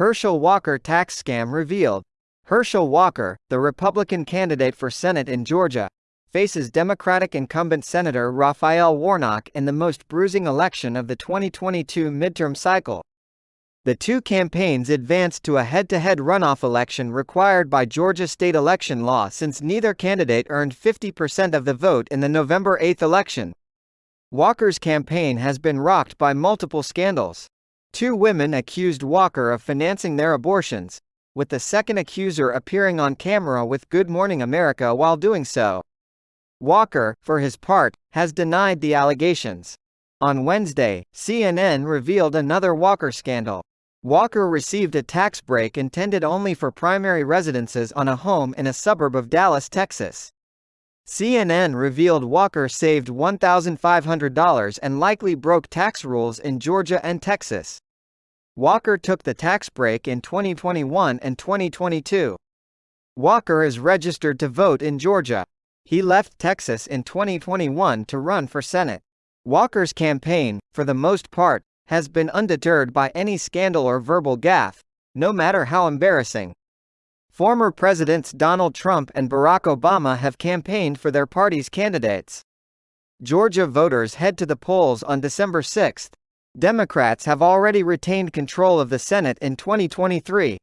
Herschel Walker tax scam revealed. Herschel Walker, the Republican candidate for Senate in Georgia, faces Democratic incumbent Senator Raphael Warnock in the most bruising election of the 2022 midterm cycle. The two campaigns advanced to a head-to-head runoff election required by Georgia state election law since neither candidate earned 50% of the vote in the November 8 election. Walker's campaign has been rocked by multiple scandals. Two women accused Walker of financing their abortions, with the second accuser appearing on camera with Good Morning America while doing so. Walker, for his part, has denied the allegations. On Wednesday, CNN revealed another Walker scandal. Walker received a tax break intended only for primary residences on a home in a suburb of Dallas, Texas. CNN revealed Walker saved $1,500 and likely broke tax rules in Georgia and Texas. Walker took the tax break in 2021 and 2022. Walker is registered to vote in Georgia. He left Texas in 2021 to run for Senate. Walker's campaign, for the most part, has been undeterred by any scandal or verbal gaffe, no matter how embarrassing. Former Presidents Donald Trump and Barack Obama have campaigned for their party's candidates. Georgia voters head to the polls on December 6. Democrats have already retained control of the Senate in 2023.